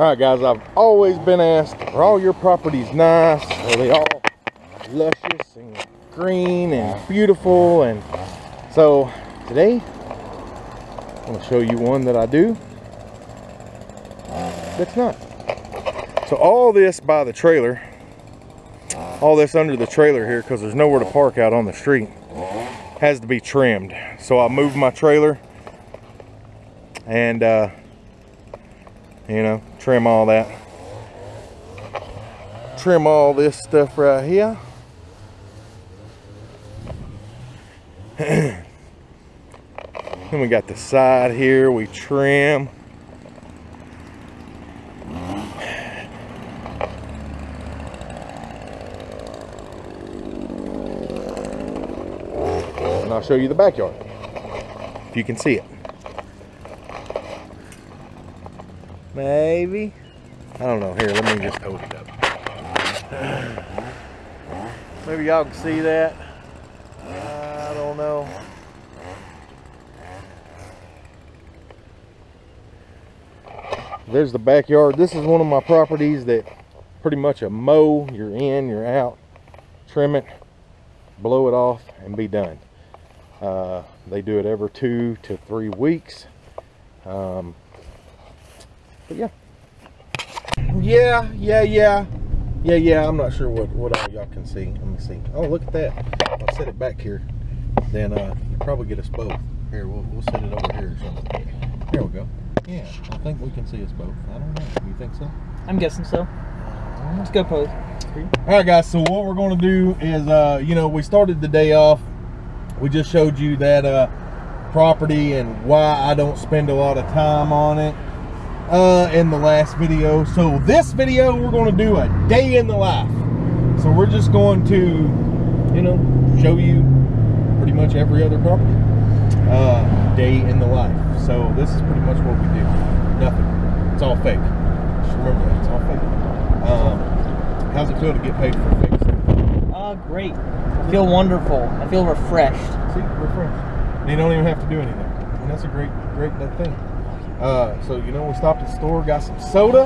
All right, guys, I've always been asked, are all your properties nice? Are they all luscious and green and beautiful? And so today, I'm gonna show you one that I do that's not. So all this by the trailer, all this under the trailer here, because there's nowhere to park out on the street, has to be trimmed. So I moved my trailer and uh, you know, trim all that. Trim all this stuff right here. then we got the side here, we trim. And I'll show you the backyard, if you can see it. Maybe. I don't know. Here, let me just hold it up. Maybe y'all can see that. I don't know. There's the backyard. This is one of my properties that pretty much a mow. You're in, you're out. Trim it, blow it off, and be done. Uh, they do it every two to three weeks. Um, but yeah. Yeah, yeah, yeah. Yeah, yeah, I'm not sure what, what all y'all can see. Let me see. Oh, look at that. I'll set it back here. Then uh, you probably get us both. Here, we'll, we'll set it over here or something. Here we go. Yeah, I think we can see us both. I don't know. You think so? I'm guessing so. Let's go pose. All right, guys. So what we're going to do is, uh, you know, we started the day off. We just showed you that uh, property and why I don't spend a lot of time on it uh, in the last video. So this video, we're going to do a day in the life. So we're just going to, you know, show you pretty much every other property uh, day in the life. So this is pretty much what we do. Nothing. It's all fake. Just remember that. It's all fake. Um, how's it feel to get paid for fake stuff? Uh, great. I feel wonderful. I feel refreshed. See, refreshed. And you don't even have to do anything. And that's a great, great thing. Uh, so you know, we stopped at the store, got some soda.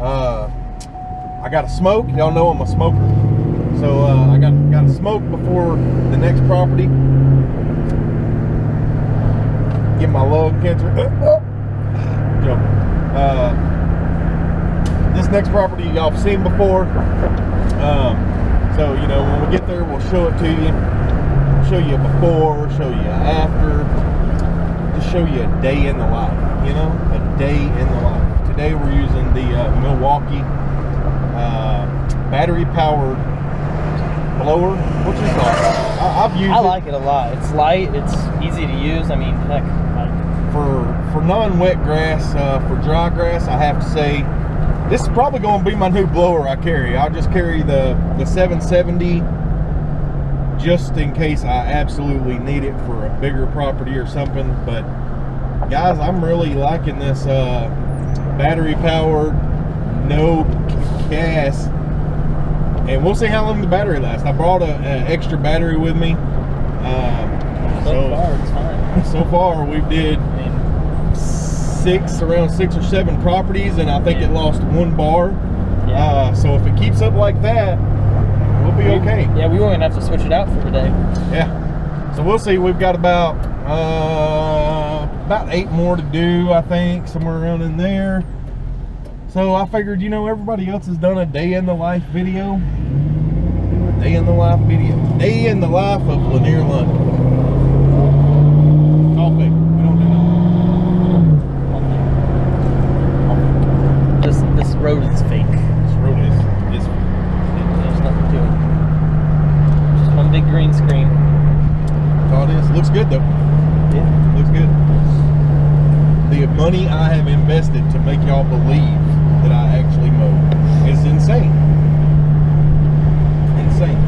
Uh, I got a smoke. Y'all know I'm a smoker. So uh, I got got a smoke before the next property. Get my lung cancer. Joking. Uh, this next property y'all have seen before. Um, so you know, when we get there, we'll show it to you. Show you before, show you after show you a day in the life, you know, a day in the life. Today we're using the uh, Milwaukee uh, battery powered blower, which is awesome. I, have used I like it. it a lot. It's light, it's easy to use. I mean, heck, for for non-wet grass, uh, for dry grass, I have to say this is probably going to be my new blower I carry. I'll just carry the the 770 just in case I absolutely need it for a bigger property or something. But guys, I'm really liking this uh, battery powered, no gas. And we'll see how long the battery lasts. I brought an extra battery with me. Um, so, so, far, it's fine. So far, we did six, around six or seven properties, and I think yeah. it lost one bar. Yeah. Uh, so if it keeps up like that, be okay. Yeah, we won't have to switch it out for today. Yeah. So we'll see. We've got about uh, about eight more to do, I think, somewhere around in there. So I figured, you know, everybody else has done a day in the life video. A day in the life video. Day in the life of Lanier London. It's all fake. We don't do This this road is fake. This road is is there's nothing to it. Just one big green screen. That's all it is. Looks good though. Yeah. Looks good. The money I have invested to make y'all believe that I actually mow is insane. Insane.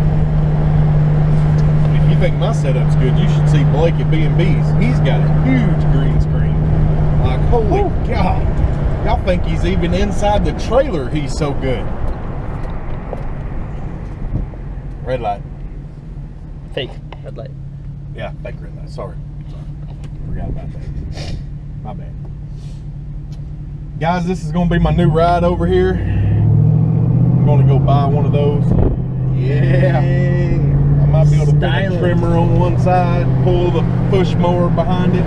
If you think my setup's good, you should see Blake at B&B's. He's got a huge green screen. Like, holy. God. Y'all think he's even inside the trailer. He's so good. Red light. Fake red light. Yeah, fake red light. Sorry. Sorry. Forgot about that. My bad. Guys, this is gonna be my new ride over here. I'm gonna go buy one of those. Yeah. I might be able to put a trimmer on one side, pull the push mower behind it,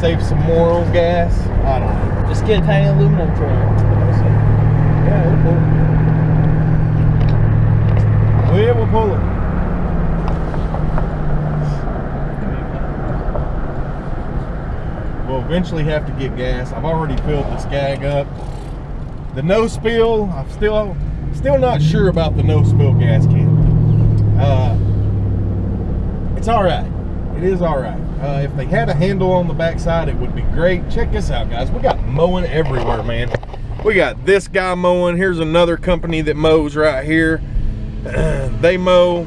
save some more on gas. I don't know. Just get a tiny aluminum trimmer. Yeah, we'll pull it. Yeah, we'll pull it. We'll eventually have to get gas. I've already filled this gag up. The no spill, I'm still still not sure about the no spill gas can. Uh, it's all right. It is all right. Uh, if they had a handle on the backside, it would be great. Check this out, guys. We got mowing everywhere, man. We got this guy mowing. Here's another company that mows right here. they mow.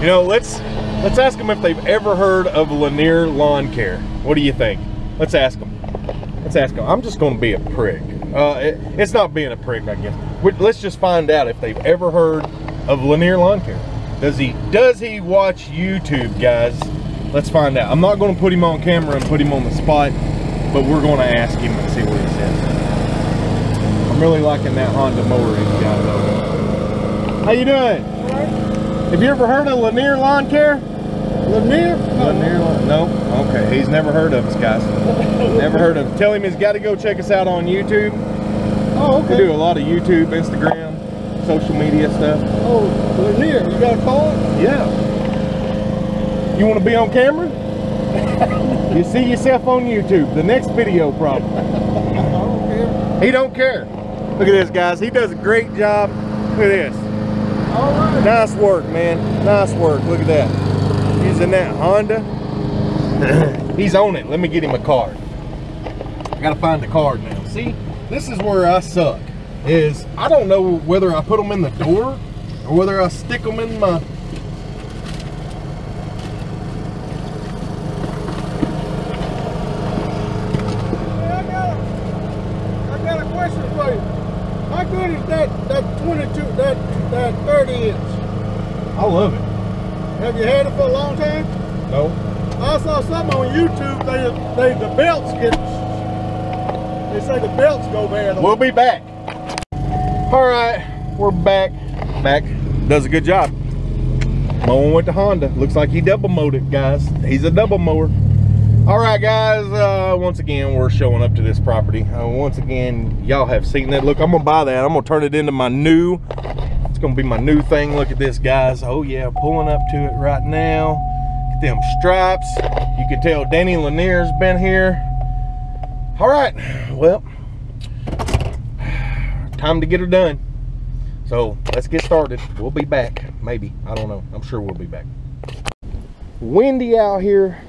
You know, let's let's ask them if they've ever heard of Lanier Lawn Care. What do you think? Let's ask them. Let's ask them. I'm just going to be a prick. Uh, it- it's not being a prick, I guess. We- Let's just find out if they've ever heard of Lanier Lawn Care. Does he does he watch YouTube, guys? Let's find out. I'm not going to put him on camera and put him on the spot, but we're going to ask him and see what he says. I'm really liking that Honda mower he's got though. How you doing? Have you ever heard of Lanier Lawn Care? Lanier? Lanier Lawn? No. Okay, he's never heard of us, guys. never heard of. Him. Tell him he's got to go check us out on YouTube. Oh, okay. We do a lot of YouTube, Instagram, social media stuff. Oh, Lanier. You got a call? Yeah. You want to be on camera? you see yourself on YouTube. The next video, probably. I don't care. He don't care. Look at this, guys. He does a great job. Look at this. All right. Nice work, man. Nice work. Look at that. Using that Honda. He's on it. Let me get him a card. I gotta find the card now. See, this is where I suck. Is I don't know whether I put them in the door or whether I stick them in my. Hey, I got a, I got a question for you. How good is that that 22 that that 30 inch? I love it. Have you had it for a long time? No. I saw something on YouTube. They they the belts get. They say the belts go bad. We'll be back. All right, we're back. Mac does a good job. Mowing with the Honda. Looks like he double mowed it, guys. He's a double mower. All right, guys. Uh, once again, we're showing up to this property. Uh, once again, y'all have seen that. Look, I'm gonna buy that. I'm gonna turn it into my new. It's gonna be my new thing. Look at this, guys. Oh yeah, pulling up to it right now. Get them stripes. You can tell Danny Lanier's been here. All right. Well, time to get her done. So let's get started. We'll be back. Maybe. I don't know. I'm sure we'll be back. Windy out here.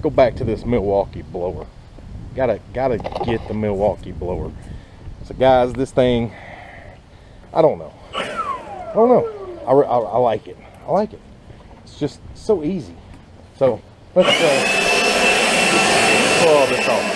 Go back to this Milwaukee blower. Gotta gotta get the Milwaukee blower. So guys, this thing, I don't know. I don't know. I, I, I like it. I like it. It's just so easy. So let's uh, pull all this off.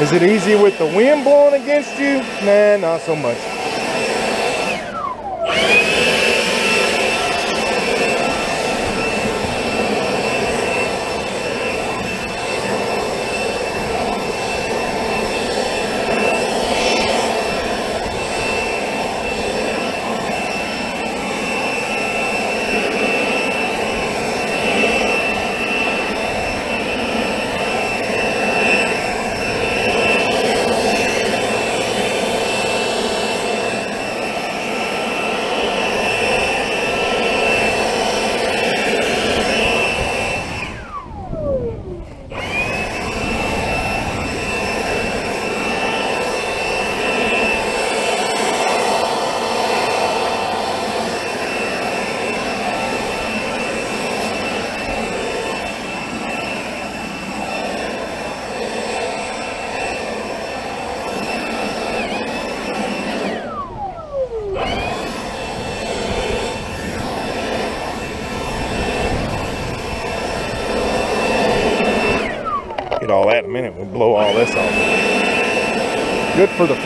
Is it easy with the wind blowing against you? Nah, not so much.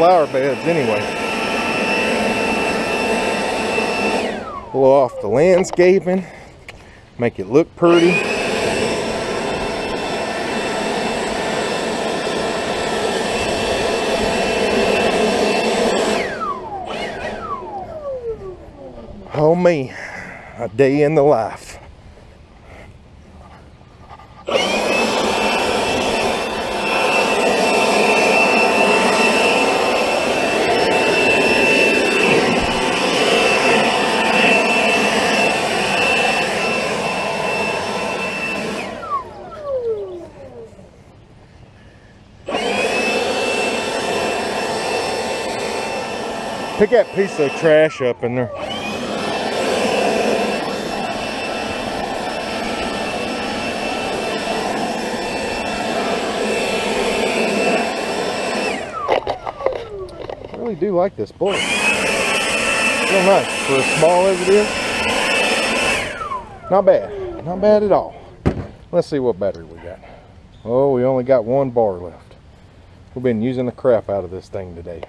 Flower beds anyway. Blow off the landscaping, make it look pretty. Oh me, a day in the life. Pick that piece of trash up in there. I really do like this bullet. Real nice for as small as it is. Not bad. Not bad at all. Let's see what battery we got. Oh, we only got one bar left. We've been using the crap out of this thing today.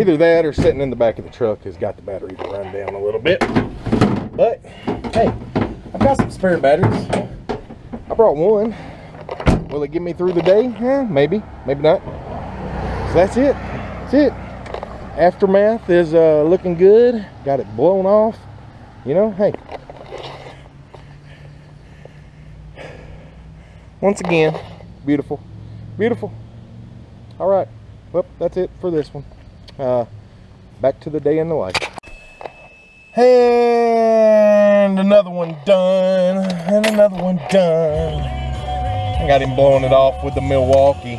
Either that or sitting in the back of the truck has got the battery to run down a little bit. But, hey, I've got some spare batteries. I brought one. Will it get me through the day? Yeah, maybe, maybe not. So that's it. That's it. Aftermath is uh, looking good. Got it blown off. You know, hey. Once again, beautiful. Beautiful. All right. Well, that's it for this one. Uh, back to the day in the life. And another one done. And another one done. I got him blowing it off with the Milwaukee.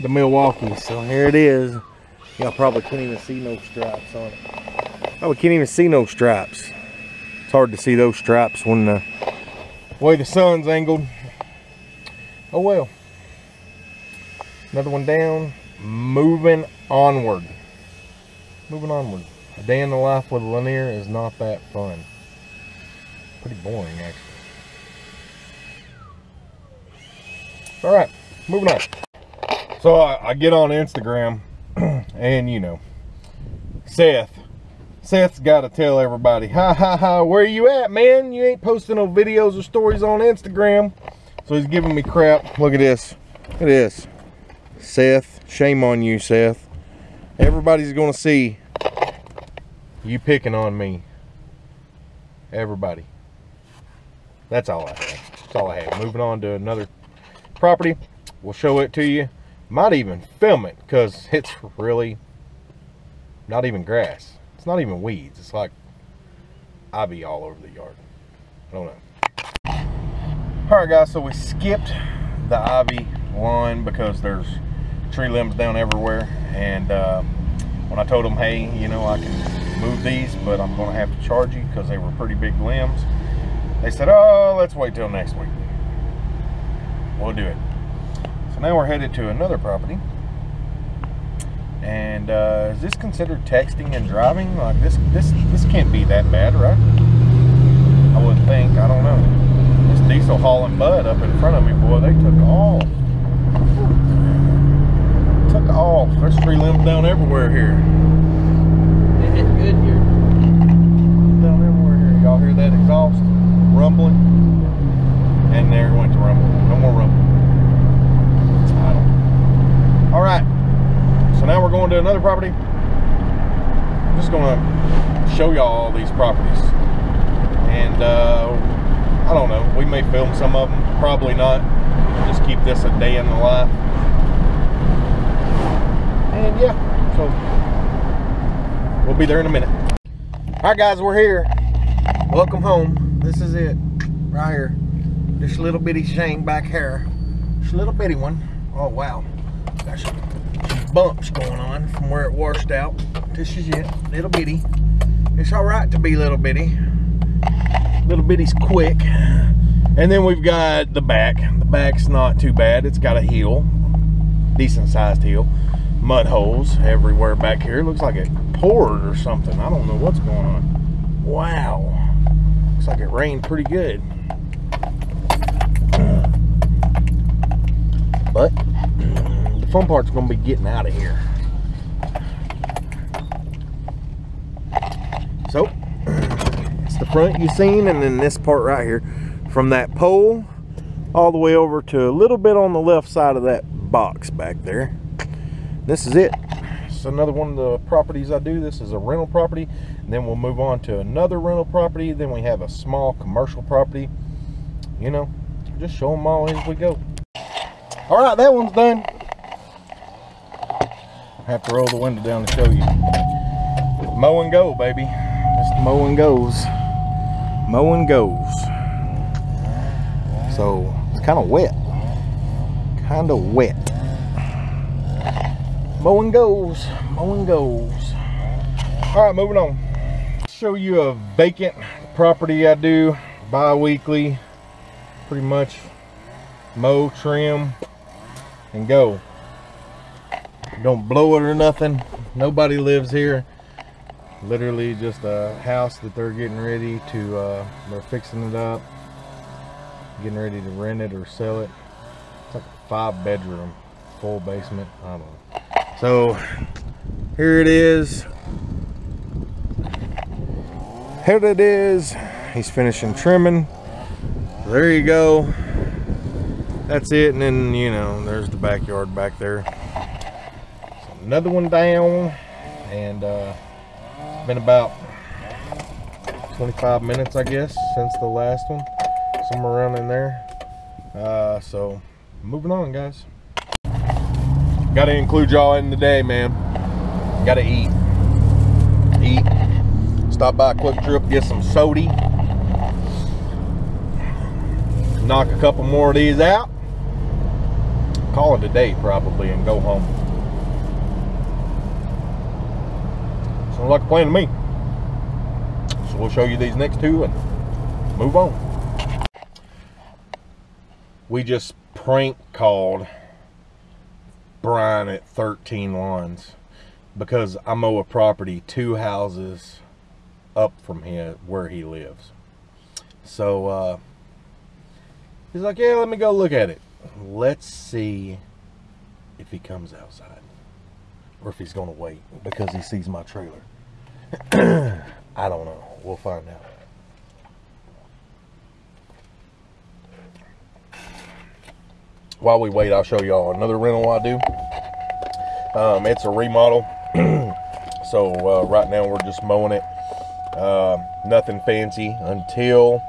The Milwaukee. So here it is. Y'all probably can't even see no stripes on it. Probably can't even see no stripes. It's hard to see those stripes when the way the sun's angled. Oh well. Another one down. Moving onward. Moving onward. A day in the life with Lanier is not that fun. Pretty boring, actually. All right, moving on. So I, I get on Instagram, and you know, Seth. Seth's got to tell everybody, ha ha ha, where you at, man? You ain't posting no videos or stories on Instagram. So he's giving me crap. Look at this. Look at this. Seth, shame on you, Seth. Everybody's to see you picking on me. Everybody. That's all I have. That's all I have. Moving on to another property. We'll show it to you. Might even film it because it's really not even grass. It's not even weeds. It's like ivy all over the yard. I don't know. All right, guys. So we skipped the ivy lawn because there's tree limbs down everywhere. And uh, when I told them, hey, you know, I can move these, but I'm going to have to charge you because they were pretty big limbs. They said, oh, let's wait till next week. We'll do it. So now we're headed to another property. And uh, is this considered texting and driving? Like this, this, this can't be that bad, right? I wouldn't think. I don't know. This diesel hauling bud up in front of me, boy, they took off. Off. There's tree limbs down everywhere here. It hit good here. Down everywhere here. Y'all hear that exhaust rumbling? And there went to rumble. No more rumble. All right. So now we're going to another property. I'm just going to show y'all all these properties. And uh, I don't know. We may film some of them. Probably not. Just keep this a day in the life. And yeah, so we'll be there in a minute. All right, guys, we're here. Welcome home. This is it, right here. This little bitty shank back here. This little bitty one. Oh wow, got some, bumps going on from where it washed out. This is it, little bitty. It's all right to be little bitty. Little bitty's quick. And then we've got the back. The back's not too bad. It's got a heel, decent sized hill. Mud holes everywhere back here. Looks like it poured or something. I don't know what's going on. Wow. Looks like it rained pretty good. But the fun part's gonna be getting out of here. So, it's the front you've seen, and then this part right here, from that pole all the way over to a little bit on the left side of that box back there. This is it. It's another one of the properties I do. This is a rental property. Then we'll move on to another rental property. Then we have a small commercial property. You know, just show them all as we go. All right, that one's done. I have to roll the window down to show you. Mow and go, baby. Just mow and goes. Mow and goes. So it's kind of wet. Kind of wet. Mowing goes. Mowing goes. All right, moving on. Show you a vacant property I do bi-weekly. Pretty much mow, trim, and go. Don't blow it or nothing. Nobody lives here. Literally just a house that they're getting ready to, uh, they're fixing it up getting ready to rent it or sell it. It's like a five bedroom, full basement. I don't know. So here it is. Here it is. He's finishing trimming. There you go. That's it. And then, you know, there's the backyard back there. So another one down. And uh, it's been about 25 minutes, I guess, since the last one somewhere around in there. Uh, so moving on, guys. Got to include y'all in the day, man. Got to eat. Eat. Stop by QuikTrip, get some sody. Knock a couple more of these out. Call it a day, probably, and go home. Sounds like a plan to me. So we'll show you these next two and move on we just prank called Brian at 13 Lawns because I mow a property two houses up from here where he lives. So uh, he's like, yeah, let me go look at it. Let's see if he comes outside or if he's going to wait because he sees my trailer. I don't know. We'll find out. While we wait, I'll show y'all another rental I do. Um, it's a remodel. so uh, right now we're just mowing it. Uh, nothing fancy until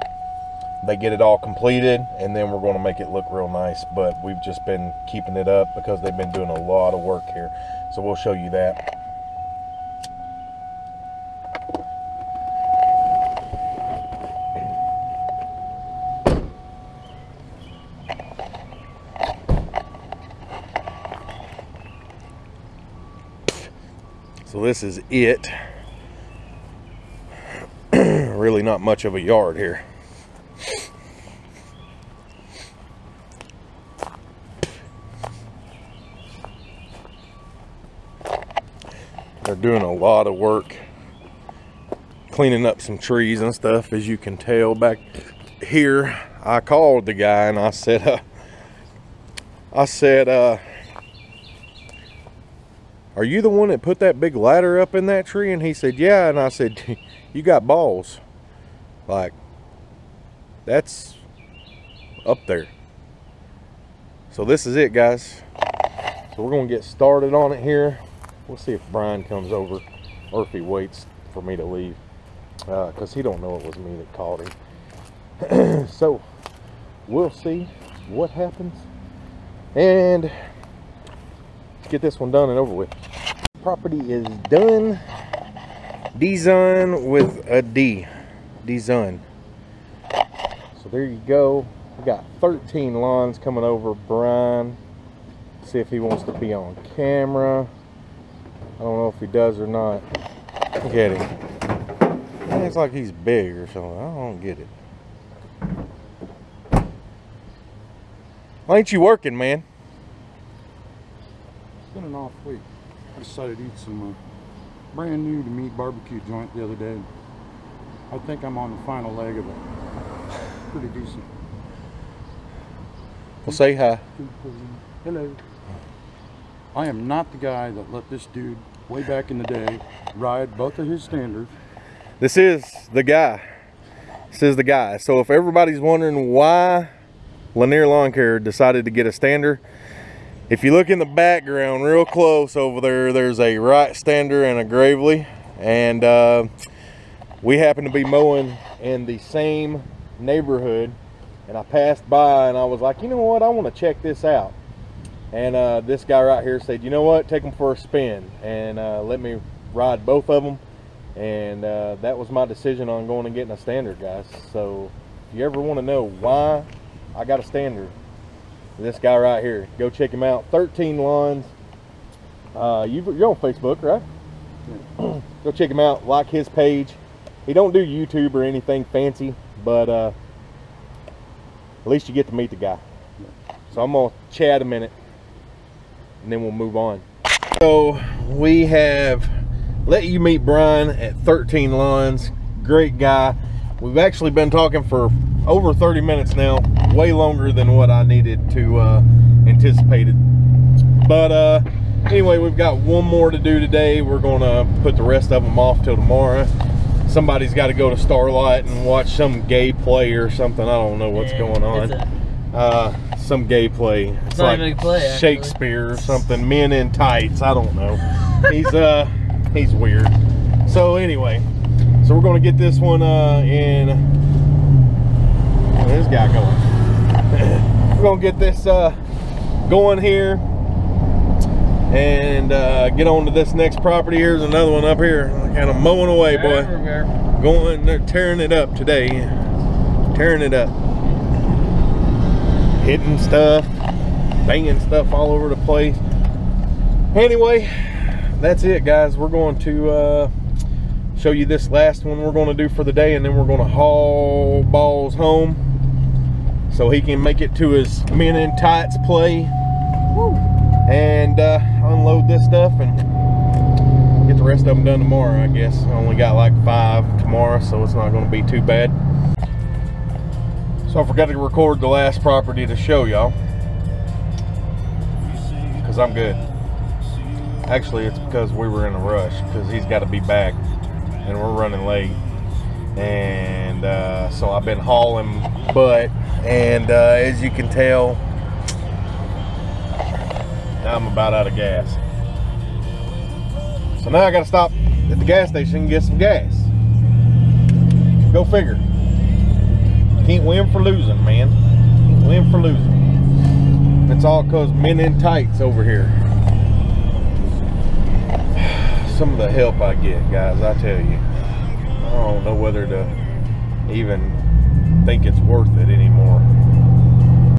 they get it all completed and then we're going to make it look real nice but we've just been keeping it up because they've been doing a lot of work here so we'll show you that This is it. really not much of a yard here. They're doing a lot of work cleaning up some trees and stuff as you can tell back here I called the guy and I said uh, I said uh, are you the one that put that big ladder up in that tree? And he said, yeah. And I said, you got balls. Like, that's up there. So this is it, guys. So we're going to get started on it here. We'll see if Brian comes over or if he waits for me to leave. Because uh, he don't know it was me that called him. so we'll see what happens. And get this one done and over with. Property is done. Done with a D. Done. So there you go. We got 13 lawns coming over Brian. See if he wants to be on camera. I don't know if he does or not. Look at him. It's like he's big or something. I don't get it. Why ain't you working, man? Off week. I decided to eat some uh, brand new to meat barbecue joint the other day. I think I'm on the final leg of it. Pretty decent. Well, say hi. Hello. I am not the guy that let this dude way back in the day ride both of his standards. This is the guy. This is the guy. So if everybody's wondering why Lanier Lawn Care decided to get a stander, if you look in the background real close over there, there's a Wright Stander and a Gravely. And uh, we happen to be mowing in the same neighborhood. And I passed by and I was like, you know what? I want to check this out. And uh, this guy right here said, you know what? Take them for a spin and uh, let me ride both of them and uh, that was my decision on going and getting a standard guys so if you ever want to know why i got a standard this guy right here go check him out. 13 lawns uh, you, you're on facebook right? Go check him out. Like his page. He don't do youtube or anything fancy but uh, at least you get to meet the guy. So i'm gonna chat a minute and then we'll move on. So we have let you meet Brian at 13 Lawns. Great guy. We've actually been talking for over 30 minutes now, way longer than what I needed to uh, anticipated. But uh, anyway, we've got one more to do today. We're gonna put the rest of them off till tomorrow. Somebody's got to go to Starlight and watch some gay play or something. I don't know what's Yeah, going on. Uh, some gay play. It's, not like play. Shakespeare or something. Men in tights. I don't know. He's uh he's weird. So anyway, so we're gonna get this one uh in. Guy going? we're gonna get this uh going here and uh, get on to this next property. Here's another one up here, kind of mowing away, boy. Everywhere. Going, they're tearing it up today. Tearing it up. Hitting stuff, banging stuff all over the place. Anyway, that's it, guys. We're going to uh, show you this last one we're going to do for the day, and then we're going to haul balls home so he can make it to his men in tights play and uh, unload this stuff and get the rest of them done tomorrow, I guess. I only got like five tomorrow, so it's not going to be too bad. So I forgot to record the last property to show y'all. Because I'm good. Actually, it's because we were in a rush, because he's got to be back, and we're running late. And uh, so I've been hauling butt, and uh, as you can tell, I'm about out of gas. So now I gotta stop at the gas station and get some gas. Go figure. Can't win for losing, man. Can't win for losing. It's all cause men in tights over here. Some of the help I get, guys, I tell you. I don't know whether to even think it's worth it anymore.